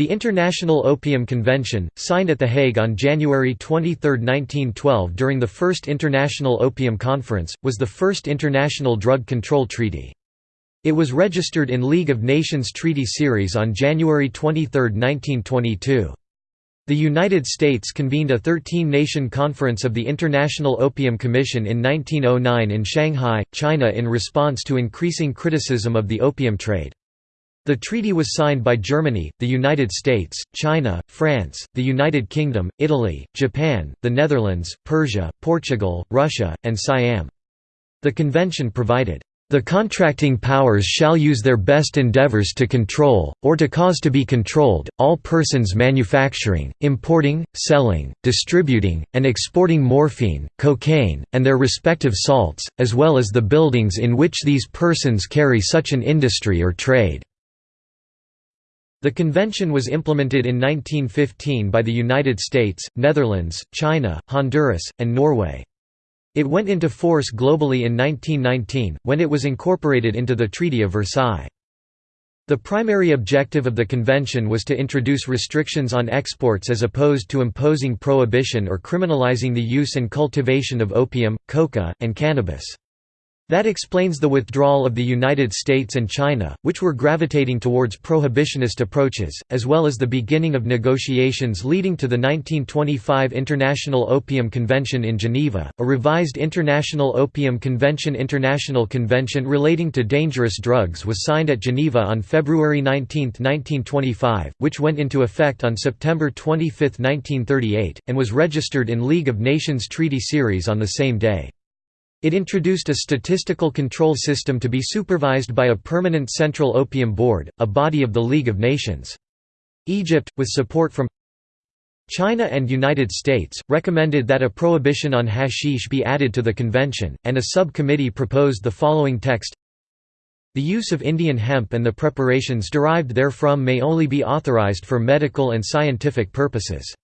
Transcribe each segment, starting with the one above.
The International Opium Convention, signed at The Hague on January 23, 1912 during the First International Opium Conference, was the first international drug control treaty. It was registered in League of Nations Treaty Series on January 23, 1922. The United States convened a 13-nation conference of the International Opium Commission in 1909 in Shanghai, China in response to increasing criticism of the opium trade. The treaty was signed by Germany, the United States, China, France, the United Kingdom, Italy, Japan, the Netherlands, Persia, Portugal, Russia, and Siam. The convention provided, "...the contracting powers shall use their best endeavors to control, or to cause to be controlled, all persons manufacturing, importing, selling, distributing, and exporting morphine, cocaine, and their respective salts, as well as the buildings in which these persons carry such an industry or trade." The convention was implemented in 1915 by the United States, Netherlands, China, Honduras, and Norway. It went into force globally in 1919, when it was incorporated into the Treaty of Versailles. The primary objective of the convention was to introduce restrictions on exports as opposed to imposing prohibition or criminalizing the use and cultivation of opium, coca, and cannabis. That explains the withdrawal of the United States and China, which were gravitating towards prohibitionist approaches, as well as the beginning of negotiations leading to the 1925 International Opium Convention in Geneva, a revised International Opium Convention International Convention relating to dangerous drugs was signed at Geneva on February 19, 1925, which went into effect on September 25, 1938, and was registered in League of Nations Treaty Series on the same day. It introduced a statistical control system to be supervised by a permanent Central Opium Board, a body of the League of Nations. Egypt, with support from China and United States, recommended that a prohibition on hashish be added to the convention, and a subcommittee proposed the following text The use of Indian hemp and the preparations derived therefrom may only be authorized for medical and scientific purposes.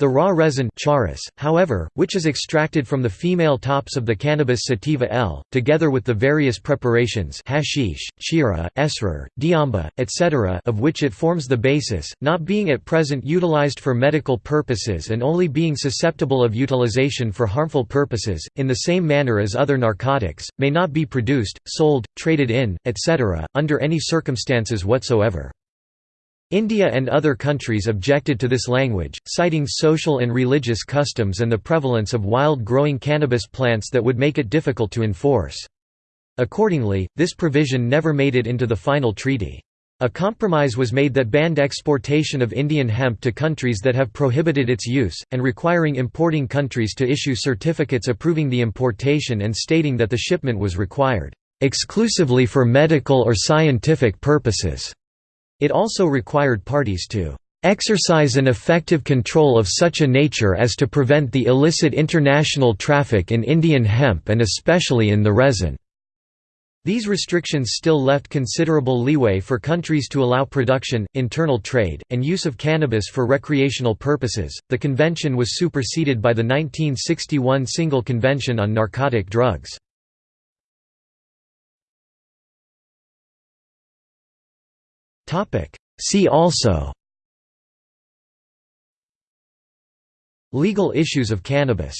The raw resin charas, however, which is extracted from the female tops of the cannabis sativa L, together with the various preparations hashish, chira, esrar, diamba, etc. of which it forms the basis, not being at present utilized for medical purposes and only being susceptible of utilization for harmful purposes, in the same manner as other narcotics, may not be produced, sold, traded in, etc., under any circumstances whatsoever. India and other countries objected to this language, citing social and religious customs and the prevalence of wild-growing cannabis plants that would make it difficult to enforce. Accordingly, this provision never made it into the final treaty. A compromise was made that banned exportation of Indian hemp to countries that have prohibited its use, and requiring importing countries to issue certificates approving the importation and stating that the shipment was required, "...exclusively for medical or scientific purposes." It also required parties to exercise an effective control of such a nature as to prevent the illicit international traffic in Indian hemp and especially in the resin." These restrictions still left considerable leeway for countries to allow production, internal trade, and use of cannabis for recreational purposes. The convention was superseded by the 1961 Single Convention on Narcotic Drugs. See also Legal issues of cannabis